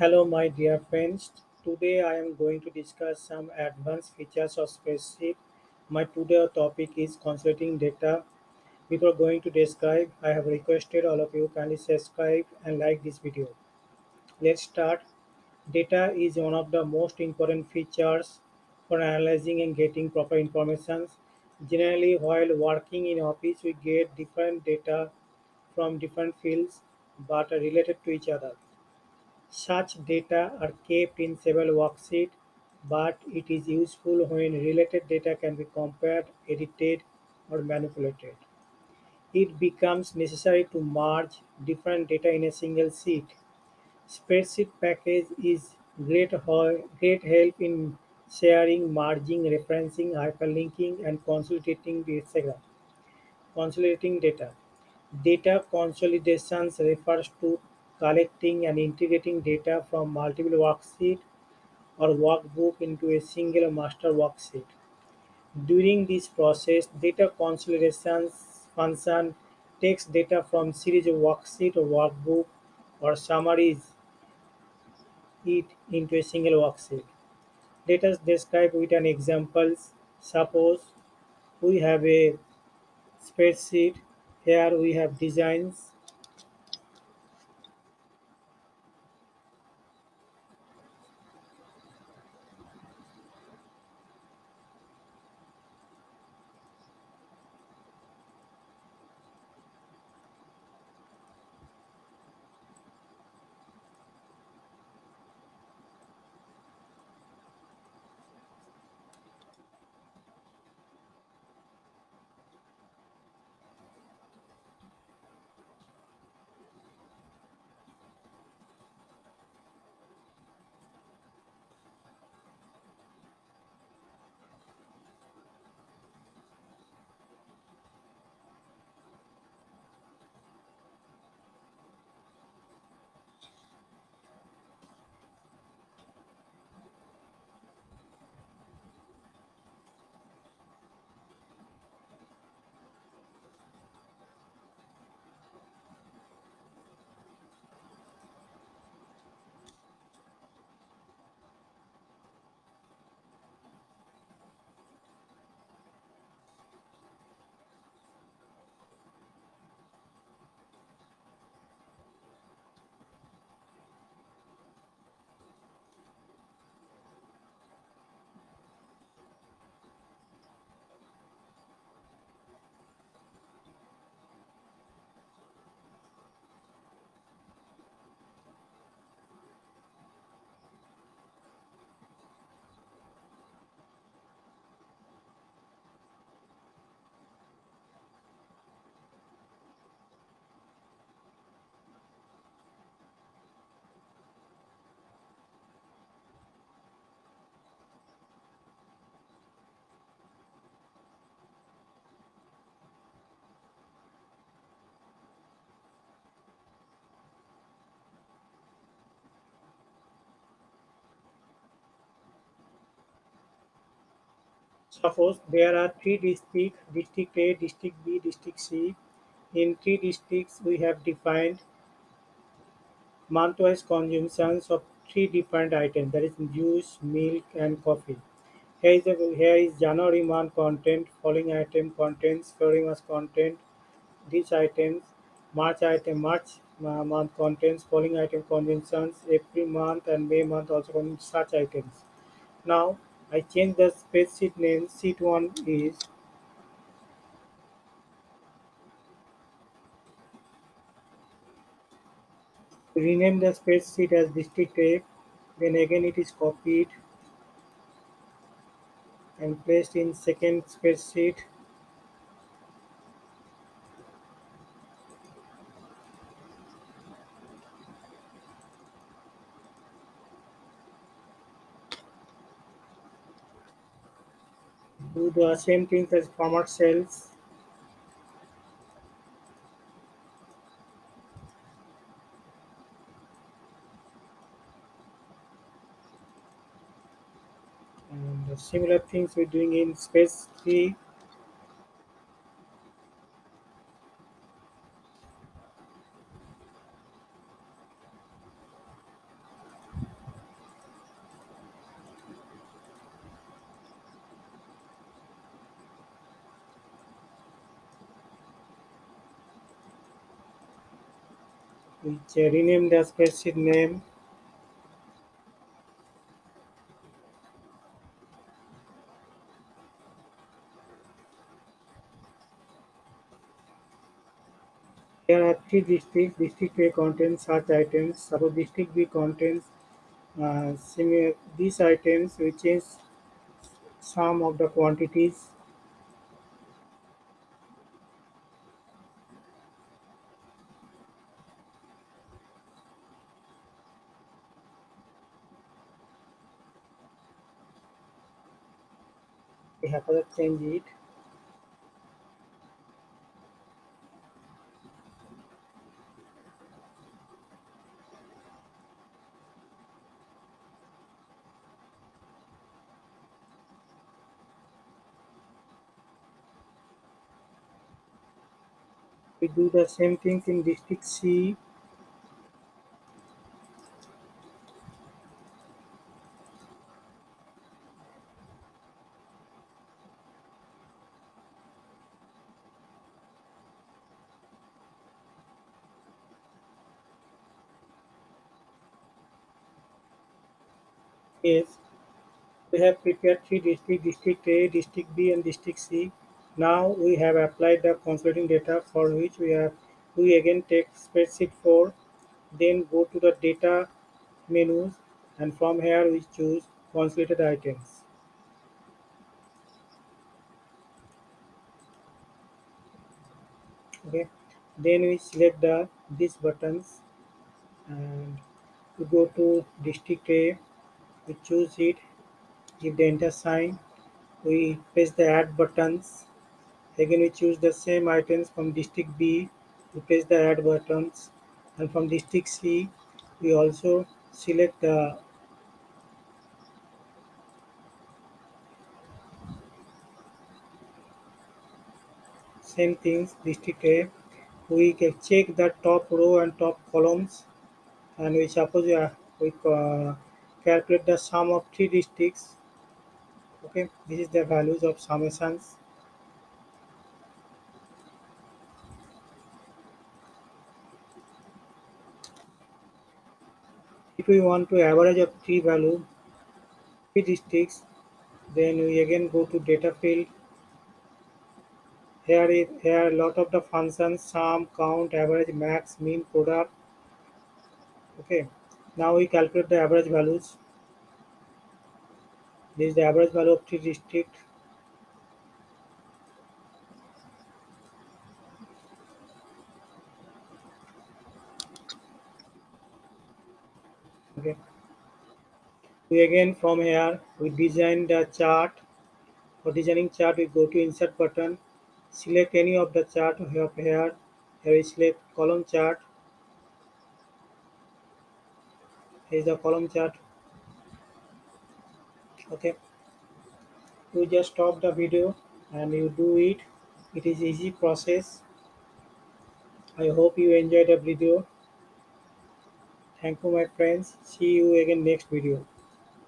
Hello, my dear friends. Today I am going to discuss some advanced features of spreadsheet. My today topic is consolidating data. Before going to describe, I have requested all of you kindly subscribe and like this video. Let's start. Data is one of the most important features for analyzing and getting proper information. Generally, while working in office, we get different data from different fields but related to each other. Such data are kept in several worksheets, but it is useful when related data can be compared, edited, or manipulated. It becomes necessary to merge different data in a single sheet. Spreadsheet package is great, great help in sharing, merging, referencing, hyperlinking, and consolidating data. Consolidating data. Data consolidations refers to collecting and integrating data from multiple worksheets or workbook into a single master worksheet. During this process, data consolidation function takes data from series of worksheet or workbook or summaries it into a single worksheet. Let us describe with an example. Suppose we have a spreadsheet. Here we have designs Suppose there are three districts, District A, District B, District C. In three districts, we have defined month-wise consumptions of three different items, that is juice, milk, and coffee. Here is, the, here is January month content, following item contents, February month content, these items, March item, March uh, month contents, following item consumptions, April month and May month also such items. Now I change the spreadsheet name. Sheet one is rename the spreadsheet as district A. Then again it is copied and placed in second spreadsheet. Do the same things as format cells. And similar things we're doing in space 3. Rename the spreadsheet name. There are three districts. District A contains such items. Suppose district B contains uh, similar these items, which is some of the quantities. We have to change it. We do the same things in district C. Yes, we have prepared three districts, district A, district B and district C. Now we have applied the consolidating data for which we have we again take spreadsheet 4 then go to the data menus and from here we choose consolidated items. Okay. Then we select the these buttons and we go to district A we choose it. Give the enter sign. We press the add buttons. Again we choose the same items from district B. We press the add buttons. And from district C we also select the same things district A. We can check the top row and top columns. And we suppose we, are, we uh, calculate the sum of three districts. Okay this is the values of summations if we want to average of three value three districts then we again go to data field. Here is here a lot of the functions sum count average max mean product. Okay now we calculate the average values. This is the average value of three district. Okay. We again from here we design the chart. For designing chart we go to insert button. Select any of the chart we have here. Here we select column chart here is the column chart. Okay. You just stop the video and you do it. It is easy process. I hope you enjoyed the video. Thank you my friends. See you again next video